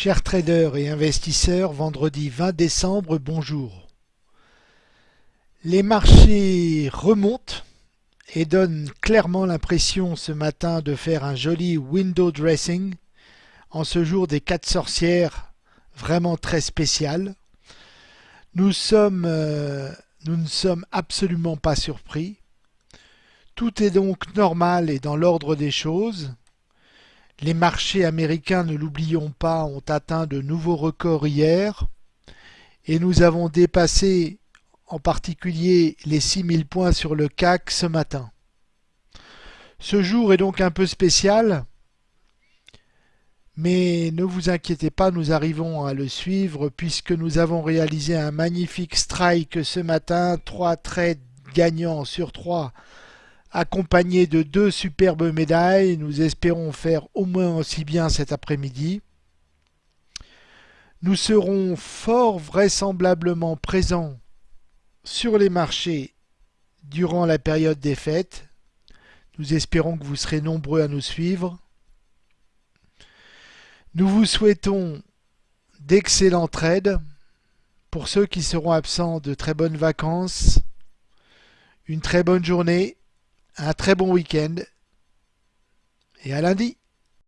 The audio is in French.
Chers traders et investisseurs, vendredi 20 décembre, bonjour. Les marchés remontent et donnent clairement l'impression ce matin de faire un joli window dressing en ce jour des quatre sorcières vraiment très spécial. Nous, sommes, euh, nous ne sommes absolument pas surpris. Tout est donc normal et dans l'ordre des choses. Les marchés américains, ne l'oublions pas, ont atteint de nouveaux records hier et nous avons dépassé en particulier les 6000 points sur le CAC ce matin. Ce jour est donc un peu spécial, mais ne vous inquiétez pas, nous arrivons à le suivre puisque nous avons réalisé un magnifique strike ce matin, trois trades gagnants sur trois accompagné de deux superbes médailles. Nous espérons faire au moins aussi bien cet après-midi. Nous serons fort vraisemblablement présents sur les marchés durant la période des fêtes. Nous espérons que vous serez nombreux à nous suivre. Nous vous souhaitons d'excellents trades. Pour ceux qui seront absents, de très bonnes vacances, une très bonne journée un très bon week-end et à lundi.